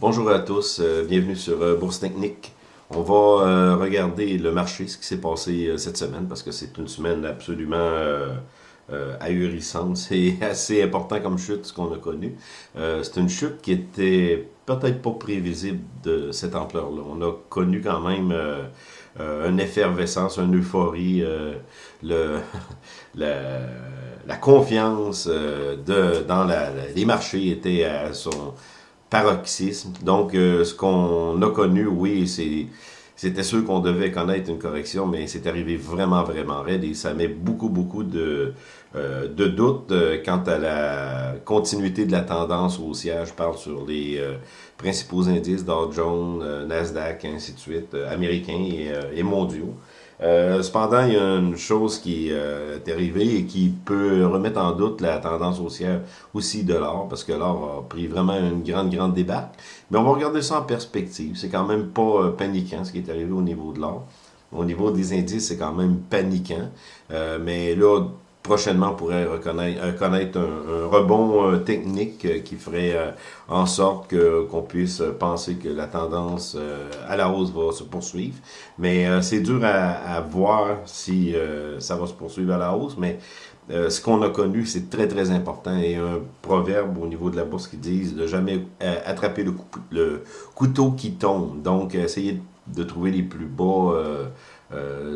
Bonjour à tous, euh, bienvenue sur euh, Bourse Technique. On va euh, regarder le marché, ce qui s'est passé cette semaine, parce que c'est une semaine absolument ahurissante. C'est assez important comme chute, ce qu'on a connu. c'est une chute qui était peut-être pas prévisible de cette ampleur-là. On a connu quand même une effervescence, une euphorie, le, la, confiance de, dans les marchés était à son paroxysme. Donc, euh, ce qu'on a connu, oui, c'était sûr qu'on devait connaître une correction, mais c'est arrivé vraiment, vraiment raide et ça met beaucoup, beaucoup de, euh, de doutes euh, quant à la continuité de la tendance haussière. Je parle sur les principaux indices, Dow Jones, Nasdaq, ainsi de suite, américains et mondiaux. Euh, cependant, il y a une chose qui euh, est arrivée et qui peut remettre en doute la tendance haussière aussi de l'or, parce que l'or a pris vraiment une grande, grande débarque. Mais on va regarder ça en perspective. C'est quand même pas euh, paniquant ce qui est arrivé au niveau de l'or. Au niveau des indices, c'est quand même paniquant. mais là, prochainement, pourrait reconnaître, euh, connaître un, rebond euh, technique euh, qui ferait en sorte qu'on puisse penser que la tendance à la hausse va se poursuivre. Mais c'est dur à, voir si ça va se poursuivre à la hausse, mais ce qu'on a connu, c'est très, très important. Et un proverbe au niveau de la bourse qui dit de jamais attraper le, couteau qui tombe. Donc, essayer de trouver les plus bas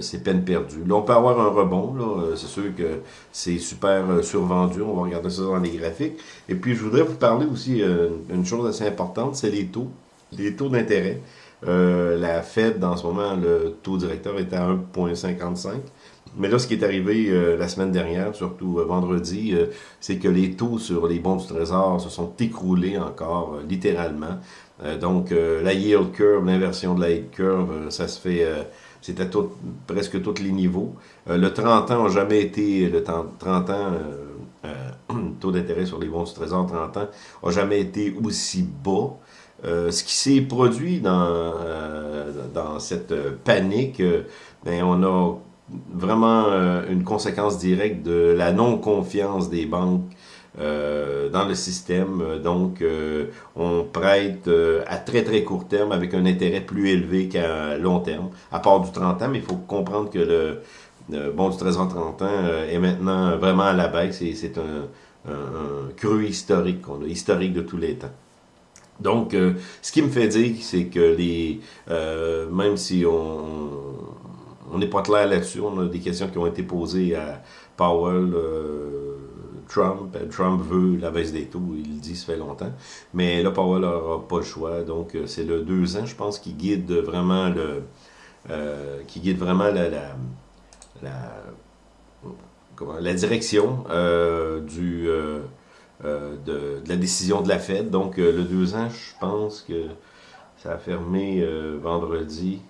c'est peine perdue. Là, on peut avoir un rebond, euh, c'est sûr que c'est super euh, survendu, on va regarder ça dans les graphiques. Et puis, je voudrais vous parler aussi une chose assez importante, c'est les taux, les taux d'intérêt. la Fed, dans ce moment, le taux directeur est à 1,55. Mais là, ce qui est arrivé la semaine dernière, surtout vendredi, c'est que les taux sur les bons du Trésor se sont écroulés encore, littéralement. Donc, la yield curve, l'inversion de la yield curve, ça se fait c'était tout, presque tous les niveaux. Euh, le 30 ans n'a jamais été, le 30 ans, euh, euh, taux d'intérêt sur les bons du trésor 30 ans, n'a jamais été aussi bas. ce qui s'est produit dans, dans cette panique, ben, on a vraiment une conséquence directe de la non-confiance des banques euh, dans le système. Donc, euh, on prête euh, à très très court terme avec un intérêt plus élevé qu'à long terme, à part du 30 ans, mais il faut comprendre que le, bon du 13 ans 30 ans est maintenant vraiment à la baisse c'est un, un, cru historique qu'on a, historique de tous les temps. Donc, ce qui me fait dire, c'est que les, même si on on n'est pas clair là-dessus, on a des questions qui ont été posées à Powell. Euh, Trump veut la baisse des taux, il le dit, ça fait longtemps. Mais là, Powell n'aura pas le choix. Donc, euh, c'est le deux ans, je pense, qui guide vraiment le. Euh, qui guide vraiment la, la, la, direction du, de, la décision de la Fed. Donc, le deux ans, je pense que ça a fermé vendredi.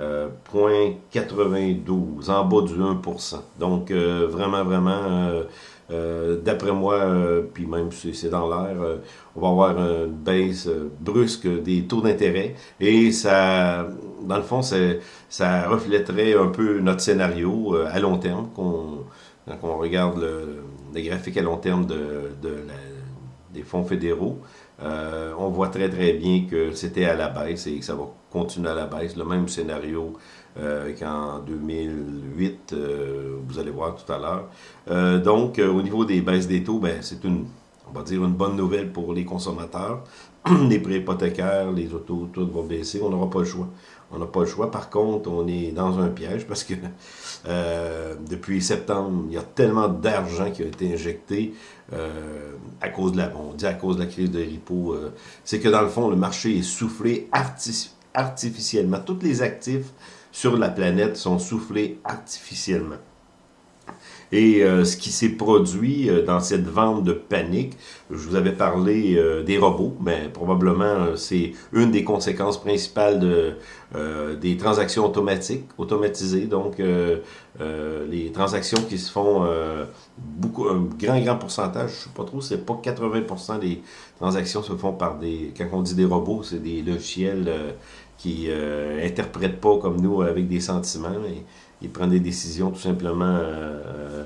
Euh, 0.92, en bas du 1%. Donc, vraiment, vraiment, euh, d'après moi, euh, puis même si c'est dans l'air, euh, on va avoir une baisse brusque des taux d'intérêt et ça, dans le fond, ça reflèterait un peu notre scénario à long terme, quand on regarde le, les graphiques à long terme de, des fonds fédéraux. on voit très très bien que c'était à la baisse et que ça va continuer à la baisse. Le même scénario euh, qu'en 2008, euh, vous allez voir tout à l'heure. Euh, donc, au niveau des baisses des taux, ben, c'est une, on va dire, une bonne nouvelle pour les consommateurs. les prêts hypothécaires, les autos, tout va baisser. On n'aura pas le choix. On n'a pas le choix. Par contre, on est dans un piège parce que depuis septembre, il y a tellement d'argent qui a été injecté à cause de la, on dit à cause de la crise de repo. c'est que dans le fond, le marché est soufflé artificiellement. Tous les actifs sur la planète sont soufflés artificiellement. Et euh, ce qui s'est produit euh, dans cette vente de panique, je vous avais parlé euh, des robots, mais probablement c'est une des conséquences principales de, des transactions automatiques, automatisées, donc les transactions qui se font beaucoup, un grand, grand pourcentage, je ne sais pas trop, c'est pas 80% des transactions se font par des, quand on dit des robots, c'est des logiciels qui euh, pas comme nous avec des sentiments, mais ils prennent des décisions tout simplement euh,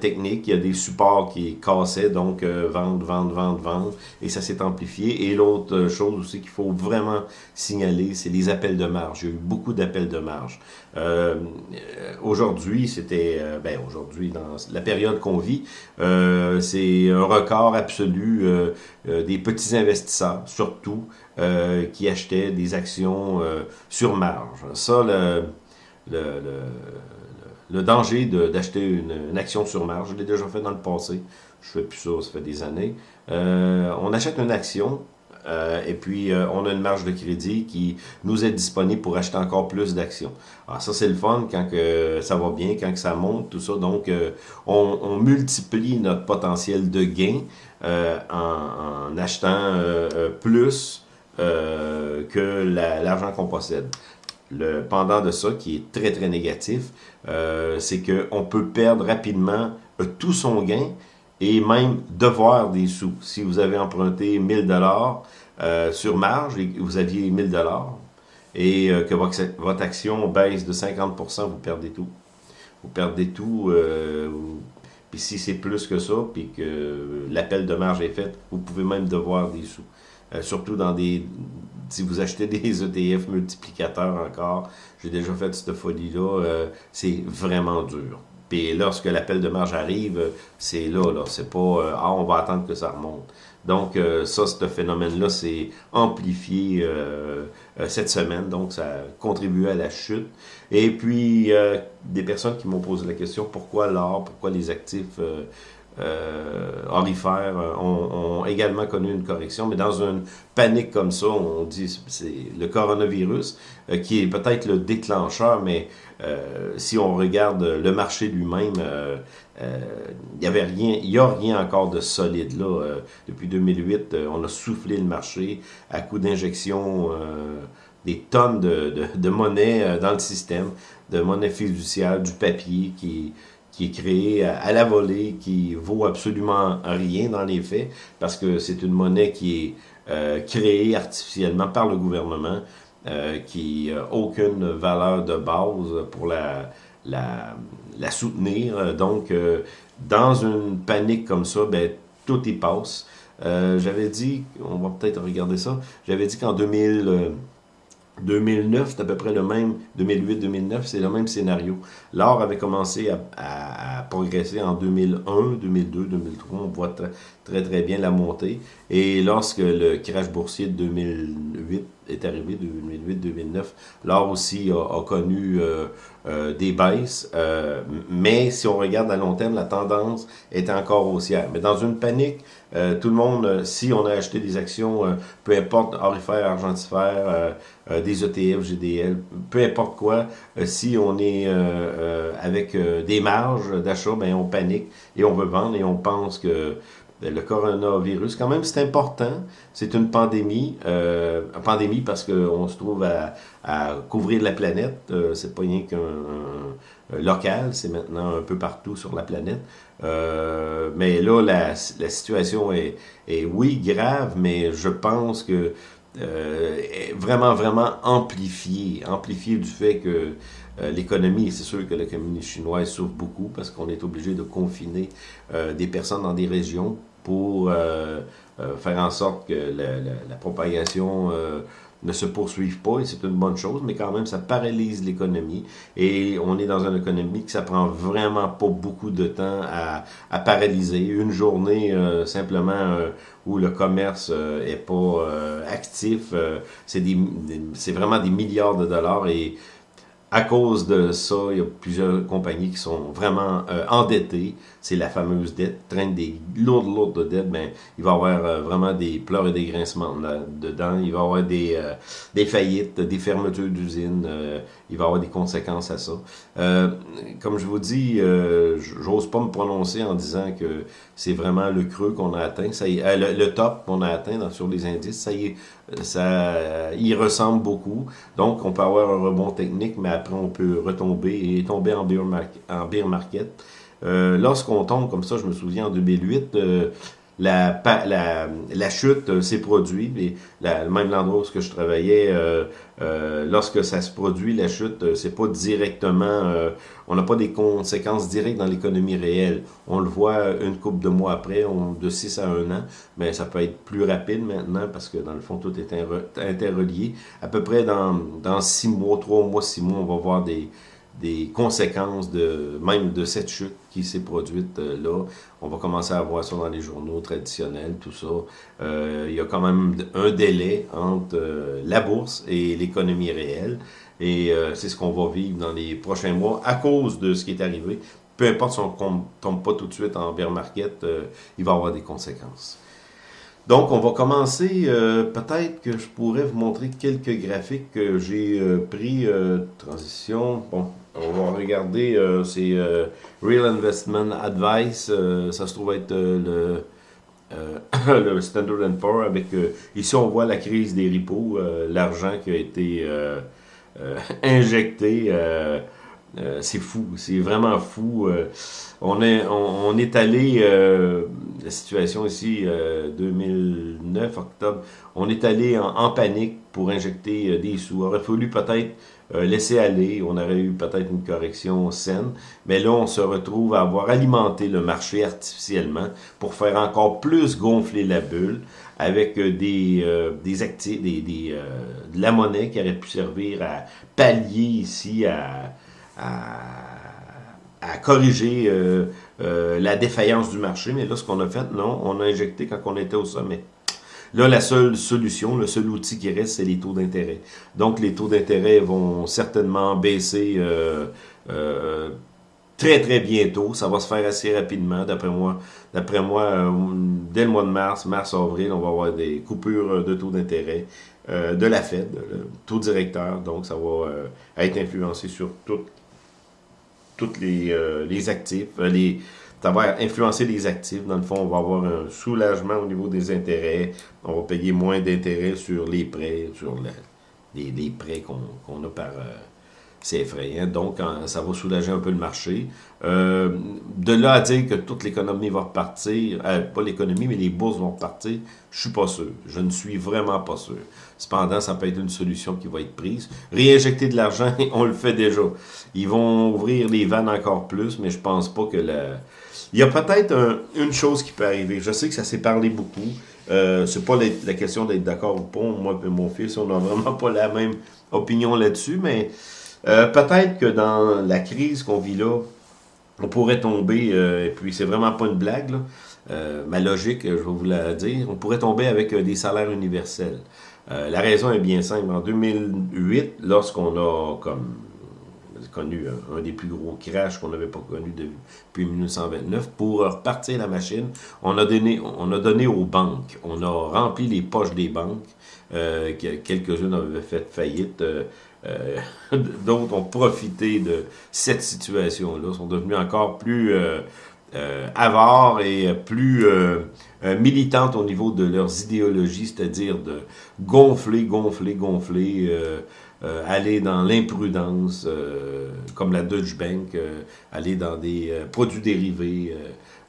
technique. Il y a des supports qui cassaient, donc vente, vente, vente, vente, et ça s'est amplifié. Et l'autre chose aussi qu'il faut vraiment signaler, c'est les appels de marge. Il y a eu beaucoup d'appels de marge. aujourd'hui, c'était, ben aujourd'hui, dans la période qu'on vit, c'est un record absolu des petits investisseurs, surtout, qui achetaient des actions sur marge. Ça, le, danger d'acheter une, action sur marge. Je l'ai déjà fait dans le passé. Je fais plus ça, ça fait des années. Euh, on achète une action euh, et puis euh, on a une marge de crédit qui nous est disponible pour acheter encore plus d'actions. Alors ça c'est le fun quand que ça va bien, quand que ça monte, tout ça. Donc on, on, multiplie notre potentiel de gain en, en, achetant plus que l'argent qu'on possède. Le pendant de ça, qui est très très négatif, euh, c'est qu'on peut perdre rapidement euh, tout son gain et même devoir des sous. Si vous avez emprunté 1000 dollars euh, sur marge et vous aviez 1000 dollars et que votre, action baisse de 50%, vous perdez tout. Vous perdez tout. puis si c'est plus que ça, puis que l'appel de marge est fait, vous pouvez même devoir des sous. surtout dans des, si vous achetez des ETF multiplicateurs encore, j'ai déjà fait cette folie-là, euh, c'est vraiment dur. Puis lorsque l'appel de marge arrive, c'est là, là. C'est pas euh, Ah, on va attendre que ça remonte. Donc, euh, ça, ce phénomène-là, c'est amplifié cette semaine. Donc, ça a contribué à la chute. Et puis, des personnes qui m'ont posé la question pourquoi l'or, pourquoi les actifs euh, orifères euh, ont, également connu une correction, mais dans une panique comme ça, on dit c'est le coronavirus euh, qui est peut-être le déclencheur, mais euh, si on regarde le marché lui-même, il y avait rien, il y a rien encore de solide là. depuis 2008, on a soufflé le marché à coup d'injection des tonnes de, de, de, monnaie dans le système, de monnaie fiduciaire, du papier qui qui est créé à, la volée, qui vaut absolument rien dans les faits, parce que c'est une monnaie qui est euh, créée artificiellement par le gouvernement, euh, qui n'a aucune valeur de base pour la, la, la soutenir. Donc, euh, dans une panique comme ça, ben, tout y passe. j'avais dit, on va peut-être regarder ça, j'avais dit qu'en 2000... 2009, c'est à peu près le même, 2008-2009, c'est le même scénario. L'or avait commencé à, progresser en 2001, 2002, 2003, on voit très, très bien la montée. Et lorsque le crash boursier de 2008 est arrivé, 2008-2009, l'or aussi a, connu euh, euh, des baisses. Euh, mais si on regarde à long terme, la tendance est encore haussière. Mais dans une panique, tout le monde, si on a acheté des actions, peu importe, orifères, argentifères, des ETF, GDL, peu importe quoi, si on est avec des marges d'achat, ben on panique et on veut vendre et on pense que le coronavirus, quand même, c'est important. C'est une pandémie. Euh, pandémie parce qu'on se trouve à, à, couvrir la planète. Euh, c'est pas rien qu'un local, c'est maintenant un peu partout sur la planète. Euh, mais là, la, la situation est, est, oui, grave, mais je pense que euh, est vraiment, vraiment amplifiée. Amplifiée du fait que euh, l'économie, c'est sûr que l'économie chinoise souffre beaucoup parce qu'on est obligé de confiner euh, des personnes dans des régions pour euh, euh, faire en sorte que la, propagation euh, ne se poursuive pas, et c'est une bonne chose, mais quand même, ça paralyse l'économie, et on est dans une économie que ça prend vraiment pas beaucoup de temps à, paralyser. Une journée, simplement, où le commerce euh, est pas actif, c'est c'est vraiment des milliards de dollars, et à cause de ça, il y a plusieurs compagnies qui sont vraiment endettées. C'est la fameuse dette, traîne des lourdes, lourdes dettes. Ben, il va y avoir euh, vraiment des pleurs et des grincements dedans. Il va y avoir des, euh, des faillites, des fermetures d'usines. il va y avoir des conséquences à ça. comme je vous dis, j'ose pas me prononcer en disant que c'est vraiment le creux qu'on a atteint. Ça y, le, top qu'on a atteint sur les indices, ça y, ça y ressemble beaucoup. Donc, on peut avoir un rebond technique, mais après on peut retomber et tomber en bear market. En bear market. Euh, Lorsqu'on tombe comme ça, je me souviens en 2008, euh, la, chute s'est produite, et la, même l'endroit où je travaillais, euh, lorsque ça se produit, la chute, c'est pas directement, on n'a pas des conséquences directes dans l'économie réelle. On le voit une couple de mois après, de 6 à 1 an, mais ça peut être plus rapide maintenant parce que dans le fond, tout est interrelié. À peu près dans, dans 6 mois, 3 mois, 6 mois, on va voir des, des conséquences de même de cette chute qui s'est produite euh, là. On va commencer à voir ça dans les journaux traditionnels, tout ça. Euh, il y a quand même un délai entre euh, la bourse et l'économie réelle. Et c'est ce qu'on va vivre dans les prochains mois à cause de ce qui est arrivé. Peu importe si on ne tombe pas tout de suite en bear market, il va y avoir des conséquences. Donc, on va commencer, peut-être que je pourrais vous montrer quelques graphiques que j'ai pris, transition, bon, on va regarder, euh, c'est euh, Real Investment Advice. Euh, ça se trouve être le, le Standard Poor's avec... ici, on voit la crise des repos, l'argent qui a été injecté. c'est fou, c'est vraiment fou. on, est, on, est allé, la situation ici, 2009, octobre, on est allé en, en panique pour injecter des sous. Il aurait fallu peut-être euh, laisser aller, on aurait eu peut-être une correction saine, mais là, on se retrouve à avoir alimenté le marché artificiellement pour faire encore plus gonfler la bulle avec euh, des, euh, des actifs, des, des de la monnaie qui aurait pu servir à pallier ici, à, à, corriger la défaillance du marché. Mais là, ce qu'on a fait, non, on a injecté quand on était au sommet. Là, la seule solution, le seul outil qui reste, c'est les taux d'intérêt. Donc, les taux d'intérêt vont certainement baisser euh, euh, très, très bientôt. Ça va se faire assez rapidement, d'après moi. D'après moi, euh, dès le mois de mars, mars-avril, on va avoir des coupures de taux d'intérêt de la Fed, le taux directeur. Donc, ça va être influencé sur toutes les, les actifs, les, ça va influencer les actifs. Dans le fond, on va avoir un soulagement au niveau des intérêts. On va payer moins d'intérêts sur les prêts, sur les, prêts qu'on a par... Euh, c'est effrayant. Donc, ça va soulager un peu le marché. Euh, de là à dire que toute l'économie va repartir, euh, pas l'économie, mais les bourses vont repartir, je suis pas sûr. Je ne suis vraiment pas sûr. Cependant, ça peut être une solution qui va être prise. Réinjecter de l'argent, on le fait déjà. Ils vont ouvrir les vannes encore plus, mais je pense pas que la il y a peut-être une chose qui peut arriver. Je sais que ça s'est parlé beaucoup. Euh, c'est pas la, question d'être d'accord ou pas. Moi et mon fils, on n'a vraiment pas la même opinion là-dessus, mais euh, peut-être que dans la crise qu'on vit là, on pourrait tomber, euh, et puis c'est vraiment pas une blague, là, euh, ma logique, je vais vous la dire, on pourrait tomber avec des salaires universels. la raison est bien simple. En 2008, lorsqu'on a comme connu un, des plus gros crashs qu'on n'avait pas connu depuis 1929. Pour repartir la machine, on a donné, on a donné aux banques, on a rempli les poches des banques, euh, quelques-unes avaient fait faillite, euh, euh, d'autres ont profité de cette situation-là, sont devenus encore plus avares et plus militantes au niveau de leurs idéologies, c'est-à-dire de gonfler, gonfler, gonfler, euh, aller dans l'imprudence, euh, comme la Deutsche Bank, euh, aller dans des produits dérivés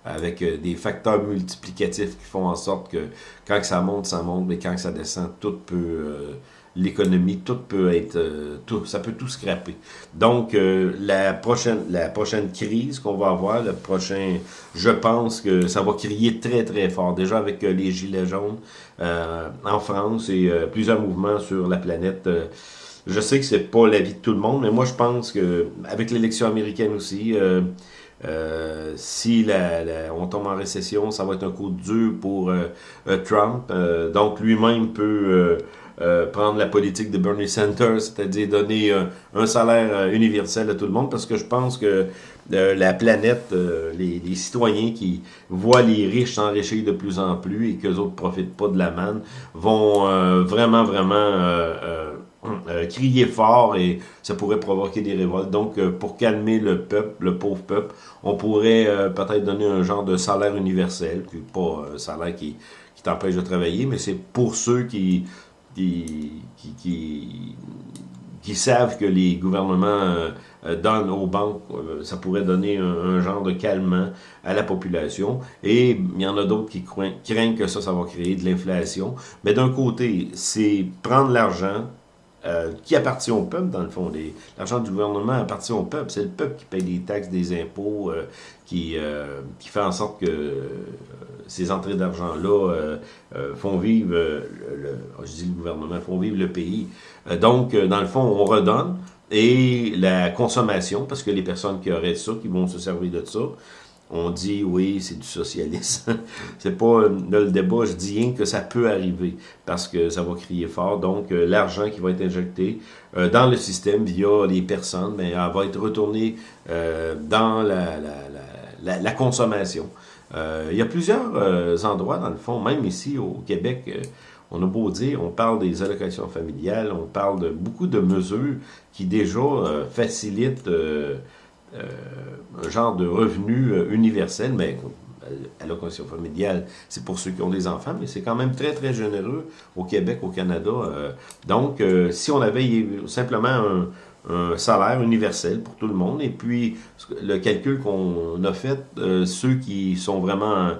avec des facteurs multiplicatifs qui font en sorte que quand ça monte, ça monte, mais quand ça descend, tout peut l'économie, tout peut être, tout, ça peut tout scraper. Donc, la prochaine, la prochaine crise qu'on va avoir, le prochain, je pense que ça va crier très très fort. Déjà avec les gilets jaunes en France et plusieurs mouvements sur la planète. Je sais que c'est pas l'avis de tout le monde, mais moi je pense que avec l'élection américaine aussi, euh, euh, si la, on tombe en récession, ça va être un coup dur pour euh, Trump. donc lui-même peut prendre la politique de Bernie Sanders, c'est-à-dire donner un salaire universel à tout le monde, parce que je pense que la planète, les, les, citoyens qui voient les riches s'enrichir de plus en plus et qu'eux autres profitent pas de la manne, vont vraiment, vraiment euh, crier fort et ça pourrait provoquer des révoltes. Donc, euh, pour calmer le peuple, le pauvre peuple, on pourrait euh, peut-être donner un genre de salaire universel, pas un salaire qui, qui t'empêche de travailler, mais c'est pour ceux qui, qui, qui, qui savent que les gouvernements donnent aux banques, ça pourrait donner un, genre de calmant à la population. Et il y en a d'autres qui craignent que ça, ça va créer de l'inflation. Mais d'un côté, c'est prendre l'argent, euh, qui appartient au peuple, dans le fond. L'argent du gouvernement appartient au peuple. C'est le peuple qui paye des taxes, des impôts, euh, qui, euh, qui fait en sorte que ces entrées d'argent-là font vivre, le, je dis le gouvernement, font vivre le pays. donc, dans le fond, on redonne. Et la consommation, parce que les personnes qui auraient ça, qui vont se servir de ça, on dit oui, c'est du socialisme. c'est pas euh, le débat, je dis rien que ça peut arriver parce que ça va crier fort. Donc, euh, l'argent qui va être injecté euh, dans le système via les personnes, mais elle va être retourné dans la, consommation. il y a plusieurs endroits, dans le fond, même ici au Québec, on a beau dire, on parle des allocations familiales, on parle de beaucoup de mesures qui déjà facilitent euh, un genre de revenu euh, universel, mais allocation familiale, c'est pour ceux qui ont des enfants, mais c'est quand même très, très généreux au Québec, au Canada. Euh. donc, si on avait simplement un, un salaire universel pour tout le monde. Et puis, le calcul qu'on a fait, euh, ceux qui sont vraiment euh,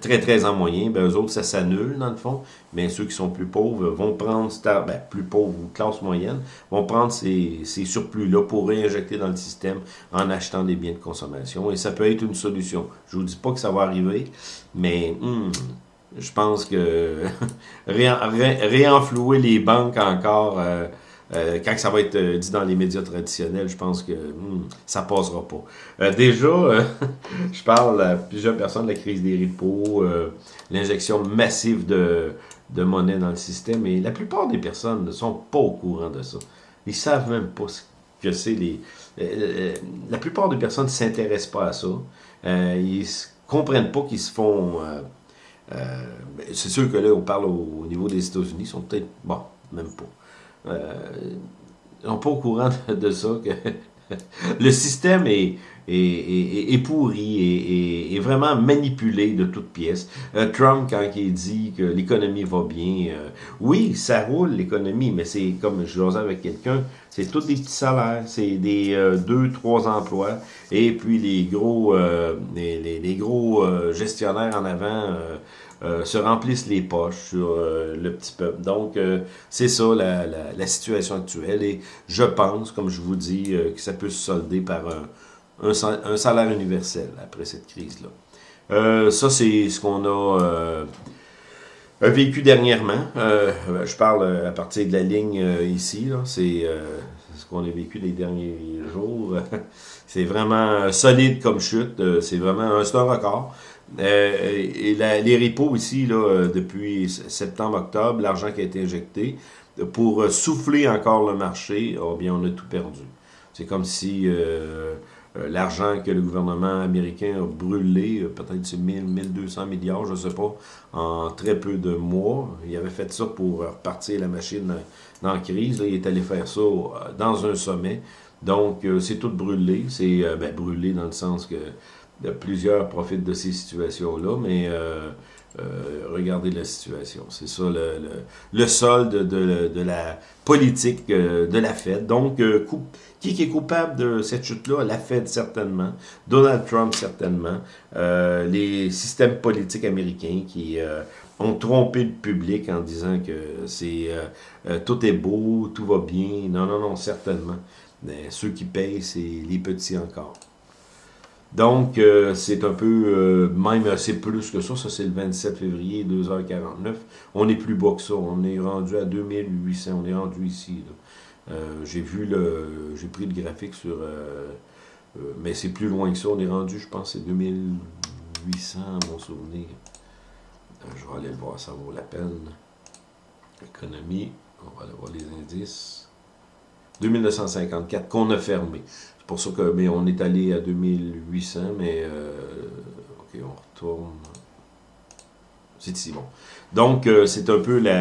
très, très en moyen, ben, eux autres, ça s'annule dans le fond. Mais ceux qui sont plus pauvres vont prendre, ben, plus pauvres ou classe moyenne, vont prendre ces, surplus-là pour réinjecter dans le système en achetant des biens de consommation. Et ça peut être une solution. Je vous dis pas que ça va arriver, mais... Hmm, je pense que réenflouer les banques encore... Euh, euh, quand ça va être euh, dit dans les médias traditionnels, je pense que hmm, ça passera pas. Euh, déjà, je parle à plusieurs personnes de la crise des repos, l'injection massive de, monnaie dans le système, et la plupart des personnes ne sont pas au courant de ça. Ils savent même pas ce que c'est les... la plupart des personnes ne s'intéressent pas à ça. ils comprennent pas qu'ils se font... c'est sûr que là, on parle au, au niveau des États-Unis, ils sont peut-être... Bon, même pas euh, sont pas au courant de, ça, que le système est, est, est, pourri et est, vraiment manipulé de toutes pièces. Euh, Trump, quand il dit que l'économie va bien, euh, oui, ça roule l'économie, mais c'est comme je l'osais avec quelqu'un, c'est tous des petits salaires, c'est des deux, trois emplois, et puis les gros, les, les, gros gestionnaires en avant euh, se remplissent les poches sur euh, le petit peuple. Donc, euh, c'est ça la, la, la, situation actuelle. Et je pense, comme je vous dis, que ça peut se solder par un, un, salaire universel après cette crise-là. ça, c'est ce qu'on a vécu dernièrement. je parle à partir de la ligne ici. C'est ce qu'on a vécu les derniers jours. c'est vraiment solide comme chute. c'est vraiment un, un record. Euh, et les repos ici, là, euh, depuis septembre-octobre, l'argent qui a été injecté, pour euh, souffler encore le marché, oh bien, on a tout perdu. C'est comme si l'argent que le gouvernement américain a brûlé, peut-être c'est 1000, 1200 milliards, je ne sais pas, en très peu de mois. Il avait fait ça pour repartir la machine dans la crise. il est allé faire ça dans un sommet. Donc, c'est tout brûlé. C'est ben, brûlé dans le sens que plusieurs profitent de ces situations-là, mais euh, euh, regardez la situation. C'est ça le, le, solde de, de, la politique euh, de la Fed. Donc, qui est coupable de cette chute-là? La Fed, certainement. Donald Trump, certainement. les systèmes politiques américains qui ont trompé le public en disant que c'est tout est beau, tout va bien. Non, non, non, certainement. Mais ceux qui payent, c'est les petits encore. Donc, euh, c'est un peu, euh, même c'est plus que ça, ça c'est le 27 février, 2h49. On est plus bas que ça, on est rendu à 2800, on est rendu ici. Euh, j'ai vu le, j'ai pris le graphique sur, mais c'est plus loin que ça, on est rendu, je pense, c'est 2800 à mon souvenir. je vais aller le voir, ça vaut la peine. Économie, on va aller voir les indices. 2954 qu'on a fermé pour ça que, mais on est allé à 2800, mais euh, ok, on retourne. C'est ici, bon. Donc, euh, c'est un peu le,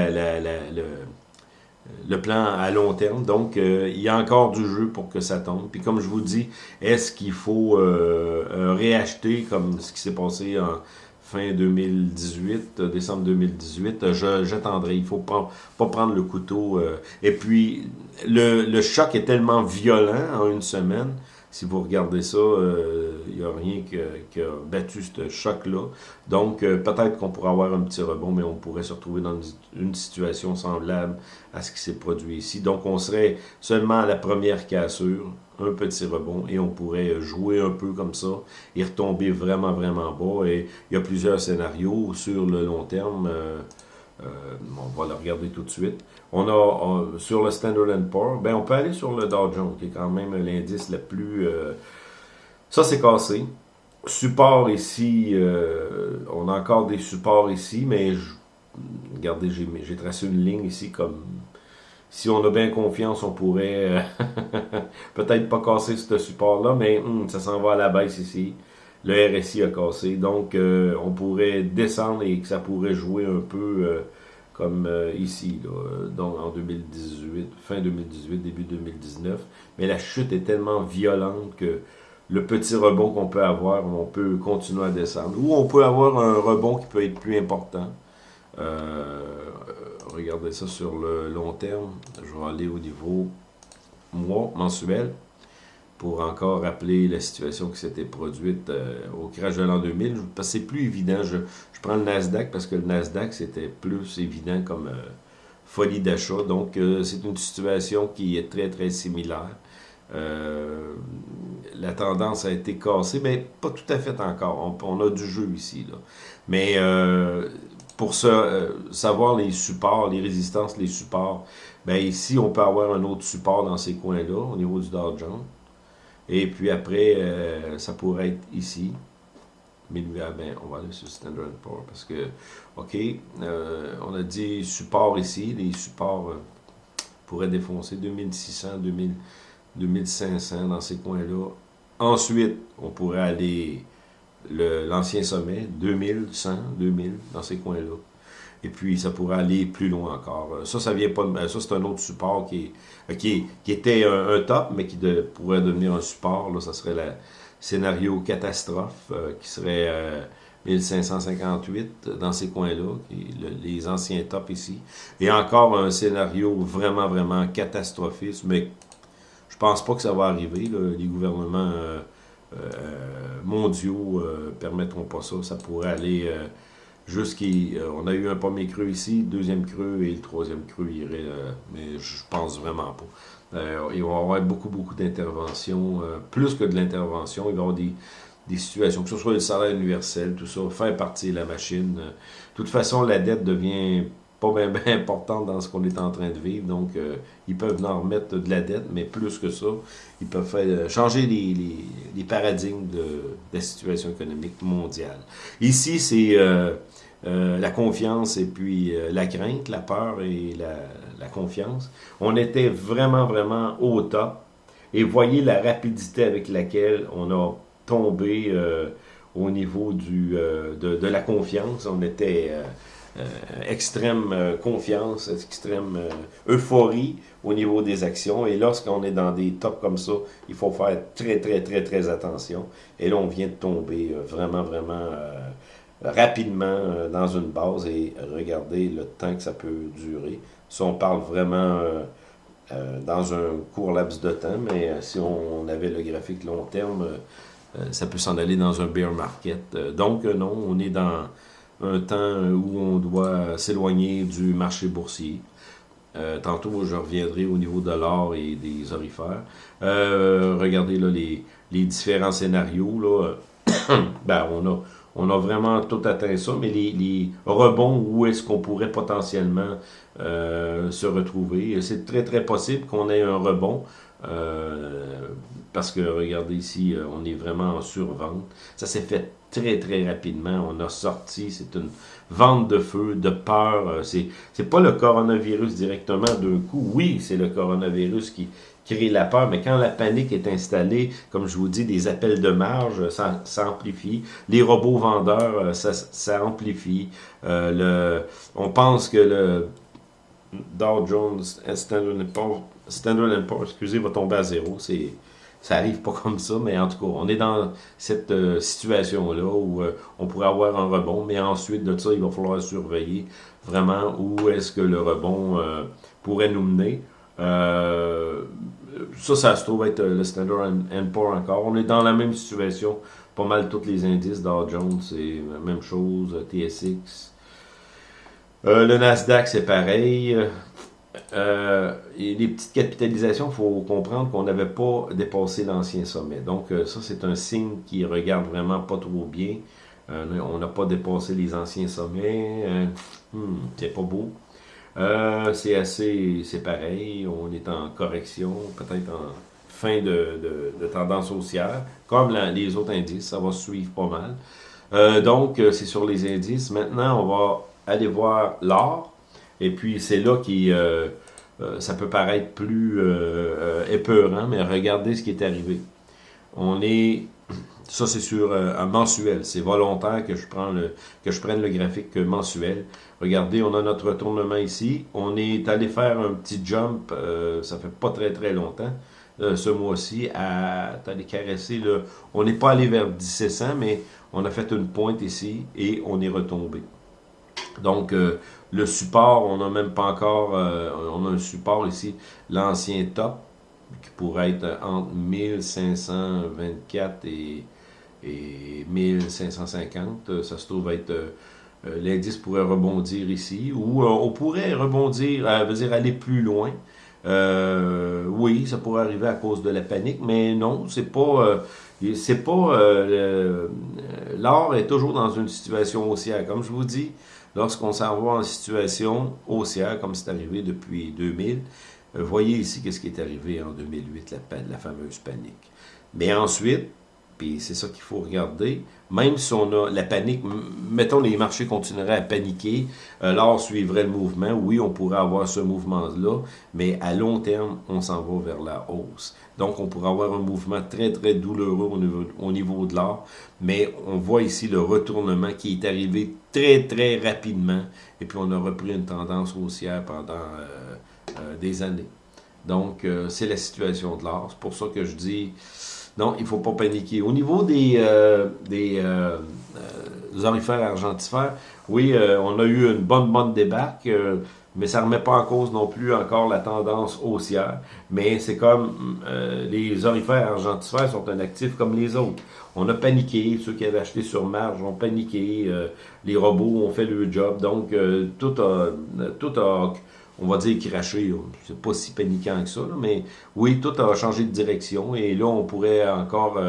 plan à long terme. Donc, euh, il y a encore du jeu pour que ça tombe. Puis comme je vous dis, est-ce qu'il faut réacheter comme ce qui s'est passé en fin 2018, décembre 2018, j'attendrai. Il faut pas, prendre le couteau. et puis, le, le choc est tellement violent en une semaine si vous regardez ça, il euh, n'y a rien qui a battu ce choc-là. Donc, euh, peut-être qu'on pourrait avoir un petit rebond, mais on pourrait se retrouver dans une, situation semblable à ce qui s'est produit ici. Donc, on serait seulement à la première cassure, un petit rebond, et on pourrait jouer un peu comme ça et retomber vraiment, vraiment bas. Et il y a plusieurs scénarios sur le long terme. Euh, on va le regarder tout de suite. On a sur le Standard Poor's, ben on peut aller sur le Dow Jones, qui est quand même l'indice le plus... Euh, ça, c'est cassé. Support ici, euh, on a encore des supports ici, mais regardez, j'ai tracé une ligne ici comme... Si on a bien confiance, on pourrait euh, peut-être pas casser ce support-là, mais hum, ça s'en va à la baisse ici. Le RSI a cassé, donc on pourrait descendre et que ça pourrait jouer un peu comme euh, ici, donc en 2018, fin 2018, début 2019. Mais la chute est tellement violente que le petit rebond qu'on peut avoir, on peut continuer à descendre. Ou on peut avoir un rebond qui peut être plus important. Euh, regardez ça sur le long terme. Je vais aller au niveau mois, mensuel pour encore rappeler la situation qui s'était produite euh, au crash de l'an 2000. Parce que c'est plus évident. Je, prends le Nasdaq parce que le Nasdaq, c'était plus évident comme euh, folie d'achat. Donc, euh, c'est une situation qui est très, très similaire. la tendance a été cassée, mais pas tout à fait encore. On, a du jeu ici. Là. Mais pour savoir les supports, les résistances, les supports, ben ici, on peut avoir un autre support dans ces coins-là, au niveau du Dow Jones. Et puis après, euh, ça pourrait être ici. Mais ah ben, on va aller sur Standard Poor's parce que, OK, euh, on a dit support ici. Les supports euh, pourraient défoncer 2600, 2000, 2500 dans ces coins-là. Ensuite, on pourrait aller l'ancien sommet, 2100, 2000 dans ces coins-là. Et puis, ça pourrait aller plus loin encore. Euh, ça, ça vient pas de, Ça, c'est un autre support qui, euh, qui, qui était un, top, mais qui pourrait devenir un support. Là, ça serait le scénario catastrophe, euh, qui serait 1558 dans ces coins-là, les anciens tops ici. Et encore un scénario vraiment, vraiment catastrophiste, mais je pense pas que ça va arriver. Les gouvernements mondiaux permettront pas ça. Ça pourrait aller jusqu'il euh, on a eu un premier creux ici, deuxième creux et le troisième creux irait, euh, mais je pense vraiment pas. Euh, il va y avoir beaucoup, beaucoup d'interventions, plus que de l'intervention, il va y avoir des, des, situations, que ce soit le salaire universel, tout ça, faire partie de la machine. De toute façon, la dette devient pas bien, importante dans ce qu'on est en train de vivre, donc ils peuvent en remettre de la dette, mais plus que ça, ils peuvent faire, changer les, paradigmes de, de, la situation économique mondiale. Ici, c'est euh, la confiance et puis euh, la crainte, la peur et la, confiance. On était vraiment, vraiment au top. Et voyez la rapidité avec laquelle on a tombé euh, au niveau du, de, la confiance. On était extrême confiance, extrême euphorie au niveau des actions. Et lorsqu'on est dans des tops comme ça, il faut faire très, très, très, très attention. Et là, on vient de tomber vraiment, vraiment rapidement euh, dans une base et regarder le temps que ça peut durer. Si on parle vraiment euh, euh, dans un court laps de temps, mais si on, avait le graphique long terme, ça peut s'en aller dans un bear market. donc non, on est dans un temps où on doit s'éloigner du marché boursier. tantôt, je reviendrai au niveau de l'or et des orifères. regardez là, les, les différents scénarios. Là. ben, on a on a vraiment tout atteint ça, mais les, rebonds, où est-ce qu'on pourrait potentiellement euh, se retrouver? C'est très, très possible qu'on ait un rebond, euh, parce que, regardez ici, euh, on est vraiment en survente. Ça s'est fait très, très rapidement. On a sorti, c'est une vente de feu, de peur. C'est pas le coronavirus directement d'un coup. Oui, c'est le coronavirus qui, créer la peur, mais quand la panique est installée, comme je vous dis, des appels de marge, ça, amplifie. Les robots vendeurs, euh, ça, amplifie. Euh, le, on pense que le Dow Jones, Standard Poor's, Standard Poor's, excusez, va tomber à zéro. C'est ça arrive pas comme ça, mais en tout cas, on est dans cette euh, situation-là où euh, on pourrait avoir un rebond, mais ensuite de ça, il va falloir surveiller vraiment où est-ce que le rebond euh, pourrait nous mener. ça, ça se trouve être le Standard Poor's encore. On est dans la même situation, pas mal tous les indices, Dow Jones, c'est la même chose, TSX. le Nasdaq, c'est pareil. Euh, les petites capitalisations, il faut comprendre qu'on n'avait pas dépassé l'ancien sommet. Donc, euh, ça, c'est un signe qui regarde vraiment pas trop bien. Euh, on n'a pas dépassé les anciens sommets. Hmm, c'est pas beau. c'est assez, c'est pareil. On est en correction, peut-être en fin de, tendance haussière. Comme les autres indices, ça va suivre pas mal. donc, c'est sur les indices. Maintenant, on va aller voir l'or. Et puis, c'est là qui... Euh, euh, ça peut paraître plus euh, épeurant, mais regardez ce qui est arrivé. On est... Ça, c'est sur un mensuel. C'est volontaire que je, prends le, que je prenne le graphique mensuel. Regardez, on a notre retournement ici. On est allé faire un petit jump, ça fait pas très très longtemps, ce mois-ci, à aller caresser. Le, on n'est pas allé vers 1700, mais on a fait une pointe ici et on est retombé. Donc, le support, on n'a même pas encore, euh, on a un support ici, l'ancien top, qui pourrait être entre 1524 et, et 1550. Ça se trouve être, euh, l'indice pourrait rebondir ici, ou on pourrait rebondir, veut dire aller plus loin. oui, ça pourrait arriver à cause de la panique, mais non, c'est pas, c'est pas, l'or est toujours dans une situation haussière. Comme je vous dis, Lorsqu'on s'en va en situation haussière, comme c'est arrivé depuis 2000, euh, voyez ici qu'est-ce qui est arrivé en 2008, la, la fameuse panique. Mais ensuite, puis c'est ça qu'il faut regarder, même si on a la panique, mettons les marchés continueraient à paniquer, euh, l'or suivrait le mouvement, oui, on pourrait avoir ce mouvement-là, mais à long terme, on s'en va vers la hausse. Donc, on pourrait avoir un mouvement très, très douloureux au niveau, au niveau de l'or, mais on voit ici le retournement qui est arrivé très, très rapidement, et puis on a repris une tendance haussière pendant euh, euh, des années. Donc, c'est la situation de l'or. C'est pour ça que je dis, non, il ne faut pas paniquer. Au niveau des, des, des orifères argentifères, oui, on a eu une bonne, bonne débarque mais ça ne remet pas en cause non plus encore la tendance haussière. Mais c'est comme euh, les orifères argentifères sont un actif comme les autres. On a paniqué, ceux qui avaient acheté sur marge ont paniqué, euh, les robots ont fait le job, donc euh, tout, a, tout a, on va dire, craché. C'est pas si paniquant que ça, mais oui, tout a changé de direction et là, on pourrait encore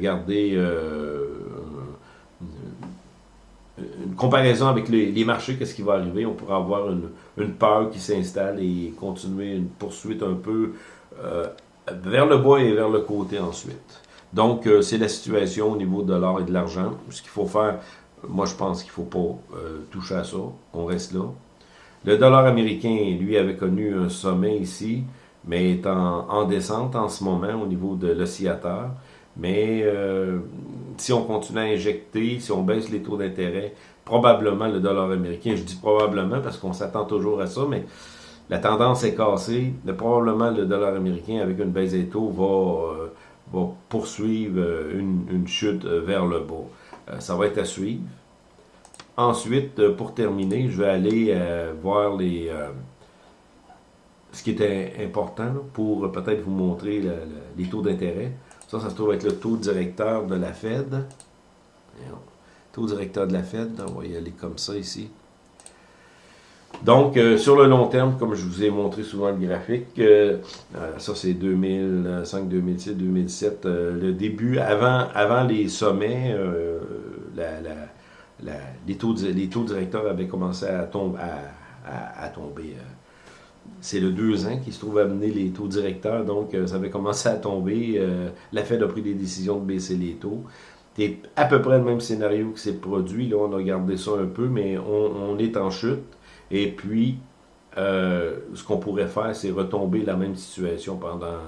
garder une comparaison avec les, marchés, qu'est-ce qui va arriver? On pourrait avoir une, peur qui s'installe et continuer une poursuite un peu euh, vers le bas et vers le côté ensuite. Donc, euh, c'est la situation au niveau de l'or et de l'argent. Ce qu'il faut faire, moi je pense qu'il ne faut pas euh, toucher à ça. On reste là. Le dollar américain, lui, avait connu un sommet ici, mais est en descente en ce moment au niveau de l'oscillateur. Mais euh, si on continue à injecter, si on baisse les taux d'intérêt, probablement le dollar américain, je dis probablement parce qu'on s'attend toujours à ça, mais la tendance est cassée. probablement le dollar américain, avec une baisse des taux, va, euh, poursuivre euh, une, chute vers le bas. ça va être à suivre. Ensuite, pour terminer, je vais aller voir les ce qui est important pour peut-être vous montrer les taux d'intérêt. Ça, ça se trouve être le taux directeur de la Fed. Taux directeur de la Fed, on va y aller comme ça ici. Donc, euh, sur le long terme, comme je vous ai montré souvent le graphique, euh, euh, ça c'est 2005, 2006, 2007, le début, avant, avant les sommets, les, taux, les taux directeurs avaient commencé à, tomber, tomber c'est le 2 ans qui se trouve à amener les taux directeurs, donc euh, ça avait commencé à tomber. Euh, la Fed a pris des décisions de baisser les taux. C'est à peu près le même scénario qui s'est produit. Là, on a regardé ça un peu, mais on, est en chute. Et puis, euh, ce qu'on pourrait faire, c'est retomber la même situation pendant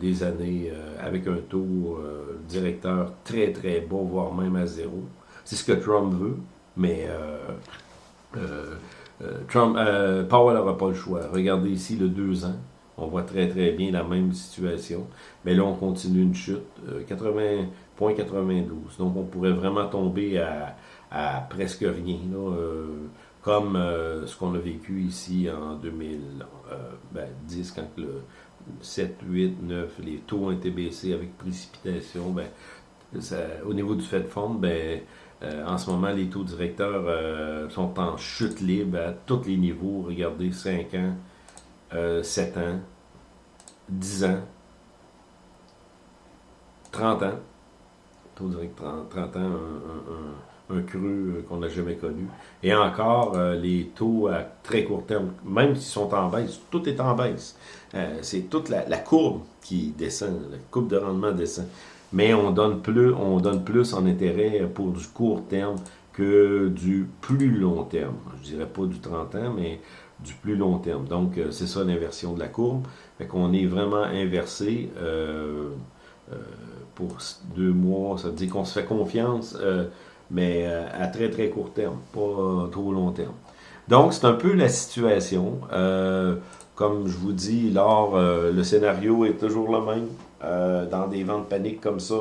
des années avec un taux directeur très très bas, voire même à zéro. C'est ce que Trump veut, mais euh, Trump, euh, Powell n'aura pas le choix. Regardez ici le 2 ans. on voit très très bien la même situation. Mais là, on continue une chute, 80.92. Donc, on pourrait vraiment tomber à, presque rien, comme ce qu'on a vécu ici en 2010, ben, quand le 7, 8, 9, les taux ont été baissés avec précipitation, ben, au niveau du Fed Fund, ben, euh, en ce moment, les taux directeurs euh, sont en chute libre à tous les niveaux. Regardez, 5 ans, 7 euh, ans, 10 ans, 30 ans. Taux directeur 30, ans, un, creux qu'on n'a jamais connu. Et encore, les taux à très court terme, même s'ils sont en baisse, tout est en baisse. C'est toute la, la, courbe qui descend, la courbe de rendement descend mais on donne plus, on donne plus en intérêt pour du court terme que du plus long terme. Je dirais pas du 30 ans, mais du plus long terme. Donc, euh, c'est ça l'inversion de la courbe. Fait qu'on est vraiment inversé euh, euh, pour deux mois. Ça veut dire qu'on se fait confiance, mais à très très court terme, pas trop long terme. Donc, c'est un peu la situation. Comme je vous dis, lors, le scénario est toujours le même. Euh, dans des ventes paniques comme ça,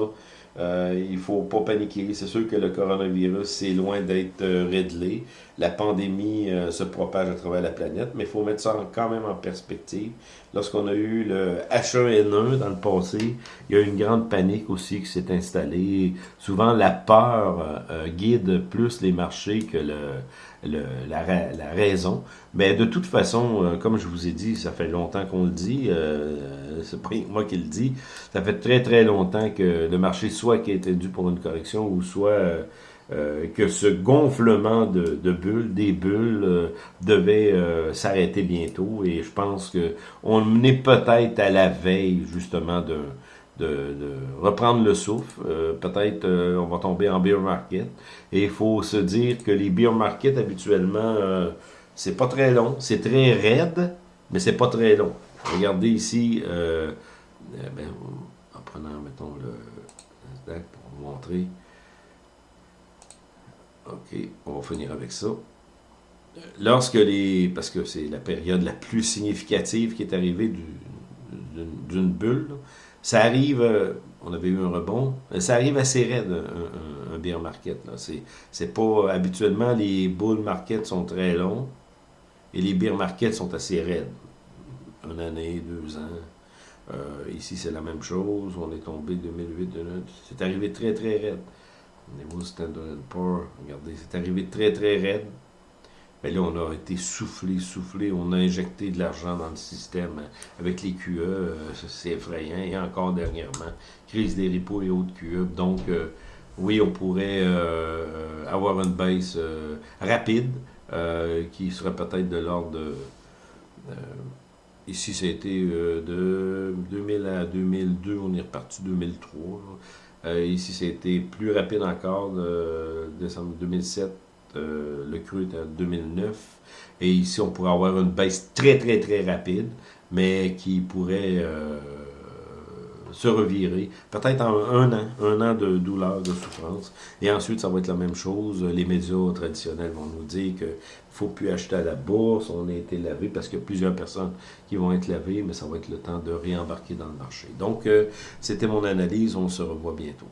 euh, il faut pas paniquer. C'est sûr que le coronavirus, c'est loin d'être euh, réglé. La pandémie euh, se propage à travers la planète, mais il faut mettre ça quand même en perspective. Lorsqu'on a eu le H1N1 dans le passé, il y a eu une grande panique aussi qui s'est installée. Souvent, la peur guide plus les marchés que le, le, la, raison. Mais de toute façon, comme je vous ai dit, ça fait longtemps qu'on le dit, euh, c'est pas moi qui le dis, ça fait très très longtemps que le marché soit qui était dû pour une correction ou soit euh, euh, que ce gonflement de, bulles, des bulles, euh, devait s'arrêter bientôt. Et je pense que on est peut-être à la veille justement de, de, reprendre le souffle. peut-être on va tomber en beer market. Et il faut se dire que les beer markets habituellement, c'est pas très long, c'est très raide, mais c'est pas très long. Regardez ici, ben, en prenant, mettons, le pour vous montrer. OK, on va finir avec ça. Lorsque les... Parce que c'est la période la plus significative qui est arrivée d'une bulle. Ça arrive... Euh, on avait eu un rebond. Ça arrive assez raide, un, beer market. C'est pas... Habituellement, les bull markets sont très longs et les beer markets sont assez raides. Une année, deux ans. Euh, ici, c'est la même chose. On est tombé 2008, 2009. C'est arrivé très, très raide. Au niveau Standard Poor's, regardez, c'est arrivé très, très raide. Mais là, on a été soufflé, soufflé. On a injecté de l'argent dans le système avec les QE. Euh, c'est effrayant. Et encore dernièrement, crise des repos et autres QE. Donc, euh, oui, on pourrait avoir une baisse rapide qui serait peut-être de l'ordre de Ici, ça a été euh, de 2000 à 2002, on est reparti 2003. Euh, ici, été plus rapide encore, de décembre 2007, euh, le cru était en 2009. Et ici, on pourrait avoir une baisse très, très, très rapide, mais qui pourrait se revirer. Peut-être en un an, un an de douleur, de souffrance. Et ensuite, ça va être la même chose. Les médias traditionnels vont nous dire qu'il ne faut plus acheter à la bourse, on a été lavé, parce qu'il y a plusieurs personnes qui vont être lavées, mais ça va être le temps de réembarquer dans le marché. Donc, euh, c'était mon analyse. On se revoit bientôt.